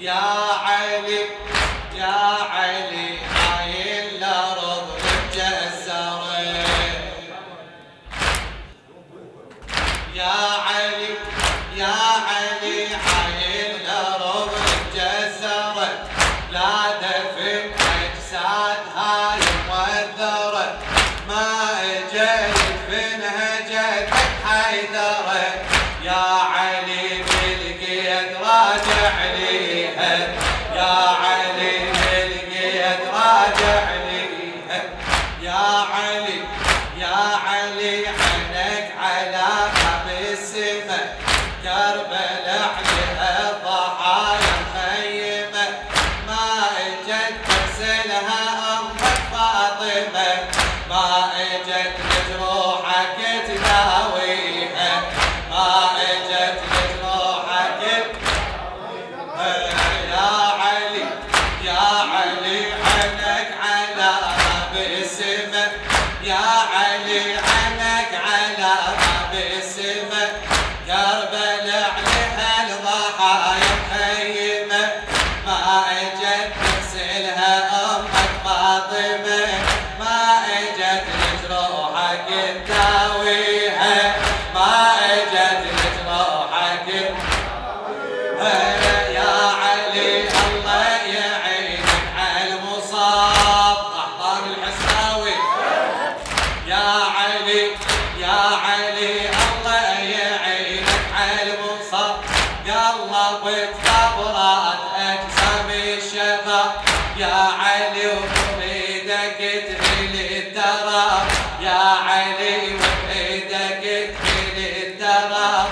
يا علي يا علي هاي الأرض متجسرة. يا علي يا علي هاي الأرض متجسرة. لا دفن أجساد هاي موذرة ما أجل دفنها جدك حيدرة يا علي بالقيد راجع يا علي يا علي عينك على باب السماء كربلاء عليها ضحايا مخيمة ما إجت تغسلها أمك فاطمة. ما إجت لجروحك تداويها. ما إجت لجروحك يا علي يا علي السماء يا علي عينك على باب السماء كربلاء عليها الضحايا مخيمة ما اجت تغسلها أمك فاطمة. ما اجت لجروحك تداويها علي يا علي الله يعينك على المصاب قلبت خبرات أجسام الشباب يا علي وبيدك تهل التراب يا علي وبيدك تهل التراب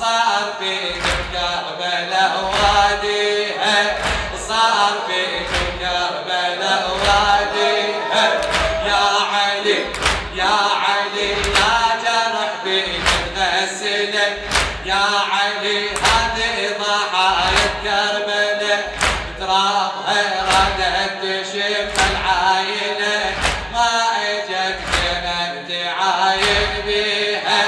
صار فيك كربلاء واديها صار فيك يا علي يا جرح بيك تغسلك يا علي هذه ضحايا كربلاء ترابها ردت تشف العاينة. ما أجت زينب تعاين بيها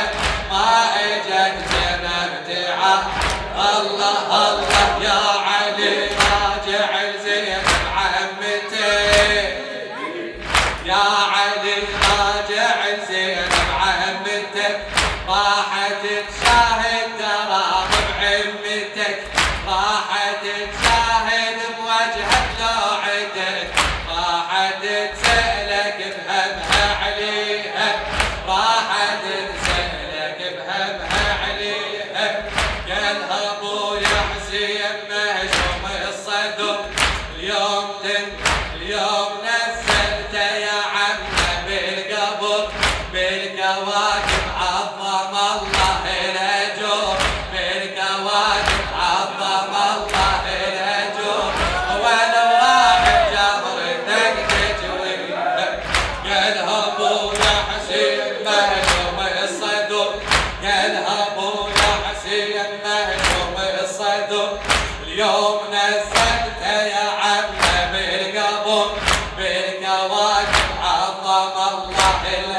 ما أجت زينب تعاين الله الله يا علي راجع لزينب عمتك يا علي راحت تشاهد تراب بعمتك راحت تشاهد بوجهك لوعتك راحت تسألك بهمها عليها. راحت تسألك بهمها عليها. قالها ابويا حسين مهشوم الصدر. اليوم تن اليوم نزلته يا عمه بالقبر. بالكواكب عظم الله الاجور بالكواكب عظم الله الاجور ولو واحد جبرتك تجويبك قالها ابويا حسين مهلوم الصدور قالها ابويا حسين مهلوم الصدور اليوم نزلت يا عم بالقبر بالكواكب عظم الله الاجور